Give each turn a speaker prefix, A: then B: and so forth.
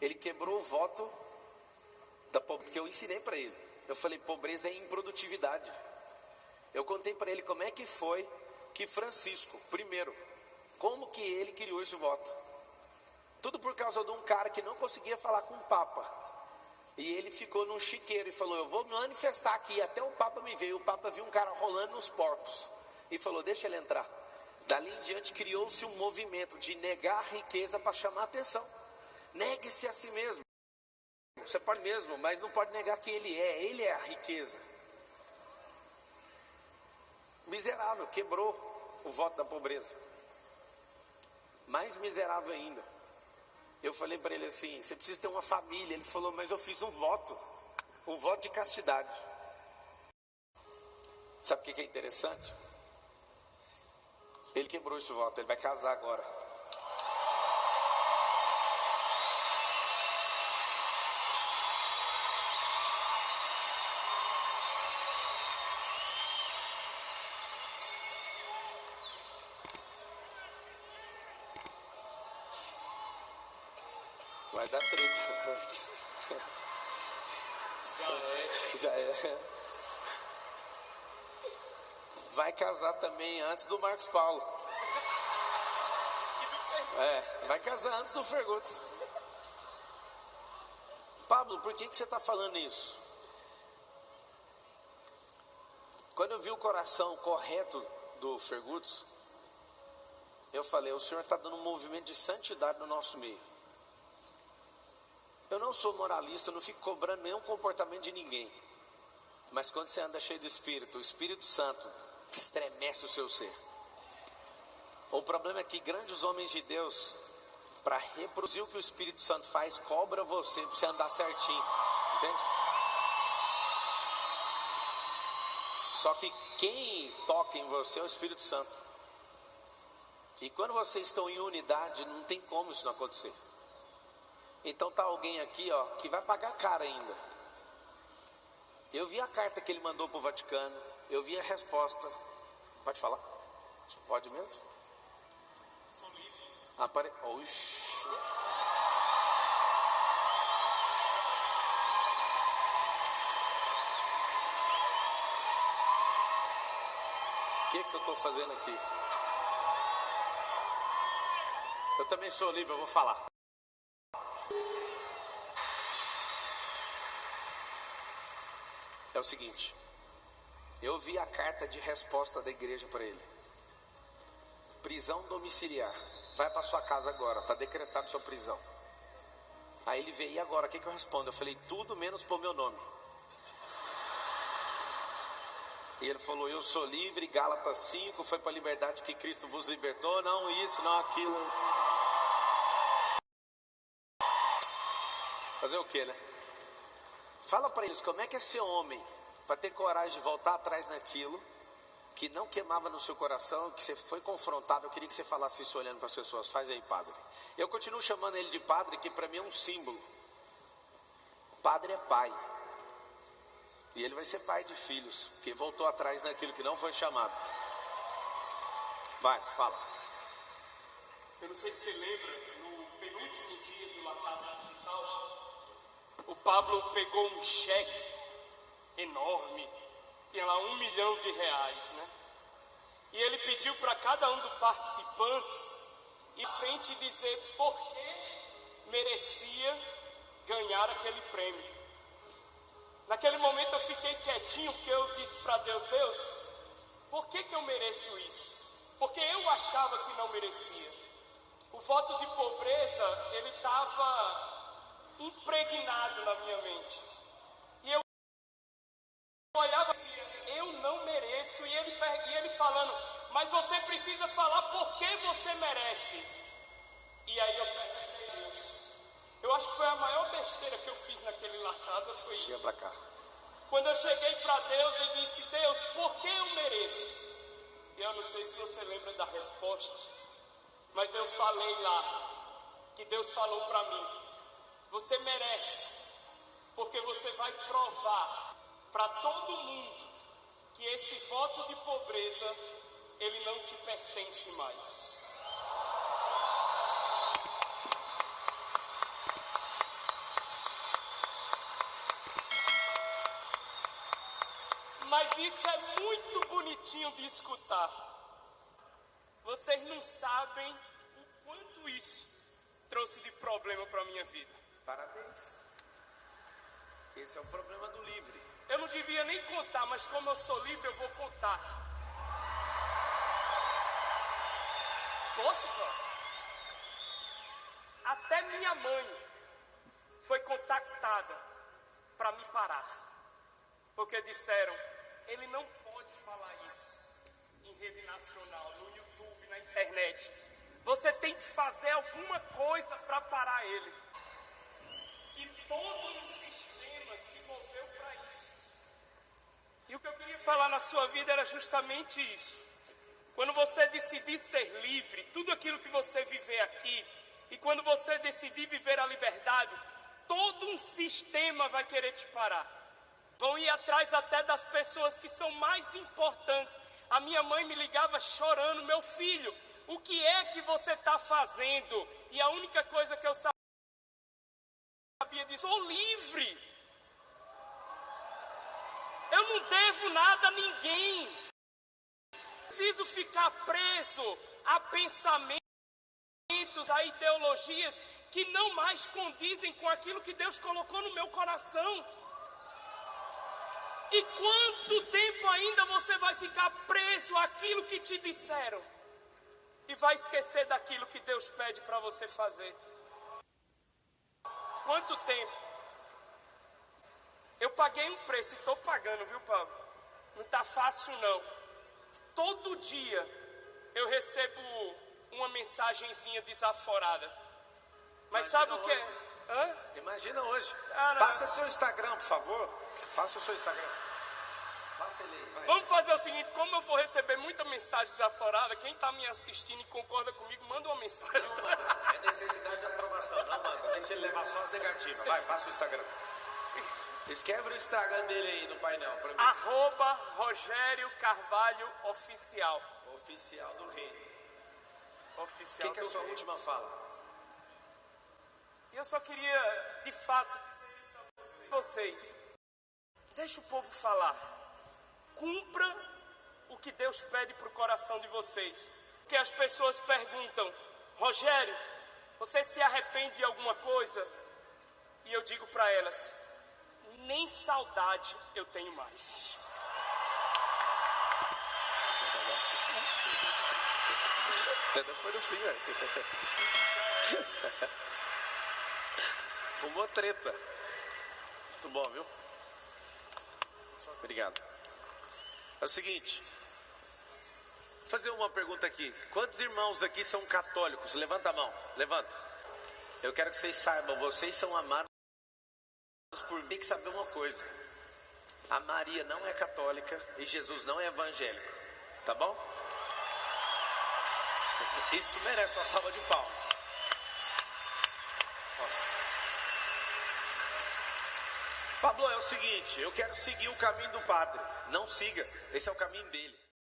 A: Ele quebrou o voto da que eu ensinei para ele. Eu falei, pobreza é improdutividade. Eu contei para ele como é que foi que Francisco, primeiro, como que ele criou esse voto. Tudo por causa de um cara que não conseguia falar com o Papa. E ele ficou num chiqueiro e falou: Eu vou manifestar aqui. Até o Papa me veio. O Papa viu um cara rolando nos porcos e falou: Deixa ele entrar. Dali em diante criou-se um movimento de negar riqueza para chamar atenção. Negue-se a si mesmo. Você pode mesmo, mas não pode negar que ele é. Ele é a riqueza. Miserável, quebrou o voto da pobreza. Mais miserável ainda. Eu falei para ele assim: você precisa ter uma família. Ele falou, mas eu fiz um voto, um voto de castidade. Sabe o que é interessante? Ele quebrou esse voto, ele vai casar agora. Vai dar treta.
B: Já é.
A: Já é. Vai casar também antes do Marcos Paulo.
B: E do.
A: É, vai casar antes do Ferguts. Pablo, por que, que você está falando isso? Quando eu vi o coração correto do Ferguts, eu falei: o Senhor está dando um movimento de santidade no nosso meio. Eu não sou moralista, eu não fico cobrando nenhum comportamento de ninguém. Mas quando você anda cheio de Espírito, o Espírito Santo estremece o seu ser. O problema é que grandes homens de Deus, para reproduzir o que o Espírito Santo faz, cobra você para você andar certinho. Entende? Só que quem toca em você é o Espírito Santo. E quando vocês estão em unidade, não tem como isso não acontecer. Então tá alguém aqui, ó, que vai pagar caro ainda. Eu vi a carta que ele mandou para o Vaticano, eu vi a resposta. Pode falar? Pode mesmo?
B: Sou livre.
A: Apare... Oxi. O que, que eu estou fazendo aqui? Eu também sou livre, eu vou falar. É o seguinte, eu vi a carta de resposta da igreja para ele. Prisão domiciliar. Vai para sua casa agora, está decretado sua prisão. Aí ele veio, e agora? O que, que eu respondo? Eu falei, tudo menos pôr meu nome. E ele falou, eu sou livre, Gálatas 5, foi para a liberdade que Cristo vos libertou, não isso, não aquilo. Fazer o que, né? Fala para eles como é que é ser homem, para ter coragem de voltar atrás naquilo que não queimava no seu coração, que você foi confrontado. Eu queria que você falasse isso olhando para as pessoas. Faz aí, padre. Eu continuo chamando ele de padre, que para mim é um símbolo. Padre é pai. E ele vai ser pai de filhos, porque voltou atrás naquilo que não foi chamado. Vai, fala.
B: Eu não sei se você lembra, no penúltimo dia do La Casa Hospital, o Pablo pegou um cheque enorme, tinha lá um milhão de reais, né? E ele pediu para cada um dos participantes em frente dizer por que merecia ganhar aquele prêmio. Naquele momento eu fiquei quietinho porque eu disse para Deus, Deus, por que, que eu mereço isso? Porque eu achava que não merecia. O voto de pobreza, ele estava impregnado na minha mente. E eu olhava e dizia, eu não mereço. E ele, e ele falando, mas você precisa falar por que você merece. E aí eu perguntei a Deus. Eu acho que foi a maior besteira que eu fiz naquele lá casa, foi
A: Chega
B: isso.
A: para cá.
B: Quando eu cheguei para Deus, eu disse: Deus, por que eu mereço? E eu não sei se você lembra da resposta, mas eu falei lá que Deus falou para mim: você merece, porque você vai provar para todo mundo que esse voto de pobreza ele não te pertence mais. Mas isso é muito bonitinho de escutar. Vocês não sabem o quanto isso trouxe de problema para minha vida.
A: Parabéns. Esse é o problema do livre.
B: Eu não devia nem contar, mas como eu sou livre, eu vou contar. Posso, Cláudio? Até minha mãe foi contactada para me parar. Porque disseram, ele não pode falar isso em rede nacional, no YouTube, na internet. Você tem que fazer alguma coisa para parar ele. Todo um sistema se moveu para isso. E o que eu queria falar na sua vida era justamente isso. Quando você decidir ser livre, tudo aquilo que você viver aqui, e quando você decidir viver a liberdade, todo um sistema vai querer te parar. Vão ir atrás até das pessoas que são mais importantes. A minha mãe me ligava chorando, meu filho, o que é que você está fazendo? E a única coisa que eu sabia disso, sou livre. Eu não devo nada a ninguém. Preciso ficar preso a pensamentos, a ideologias que não mais condizem com aquilo que Deus colocou no meu coração. E quanto tempo ainda você vai ficar preso àquilo que te disseram? E vai esquecer daquilo que Deus pede para você fazer? Quanto tempo? Eu paguei um preço e estou pagando, viu, Pablo? Não está fácil, não. Todo dia eu recebo uma mensagenzinha desaforada. Mas
A: Imagina
B: sabe o que é? Hã?
A: Imagina hoje.
B: Ah.
A: Passa seu Instagram, por favor. Passa o seu Instagram. Passa ele aí, vai.
B: Vamos fazer o seguinte, como eu vou receber muita mensagem desaforada, quem está me assistindo e concorda comigo, manda uma mensagem.
A: É necessidade de aprovação. Não, manda. Deixa ele levar só as negativas. Vai, passa o Instagram. Escreve o Instagram dele aí no painel mim.
B: Arroba Rogério Carvalho Oficial.
A: Oficial do Reino. O
B: Oficial
A: que, que é a sua última fala?
B: Eu só queria, de fato, vocês. Deixa o povo falar. Cumpra o que Deus pede para o coração de vocês. Porque as pessoas perguntam, Rogério, você se arrepende de alguma coisa? E eu digo para elas, nem saudade eu tenho mais.
A: Até fim. Uma treta. Muito bom, viu? Obrigado. É o seguinte. Vou fazer uma pergunta aqui. Quantos irmãos aqui são católicos? Levanta a mão. Levanta. Eu quero que vocês saibam, vocês são amados por tem que saber uma coisa. A Maria não é católica e Jesus não é evangélico. Tá bom? Isso merece uma salva de palmas. Pablo, é o seguinte, eu quero seguir o caminho do padre. Não siga, esse é o caminho dele.